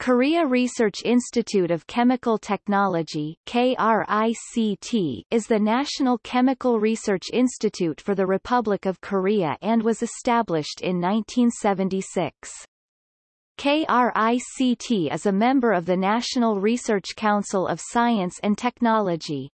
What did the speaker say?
Korea Research Institute of Chemical Technology KRICT is the national chemical research institute for the Republic of Korea and was established in 1976. KRICT is a member of the National Research Council of Science and Technology.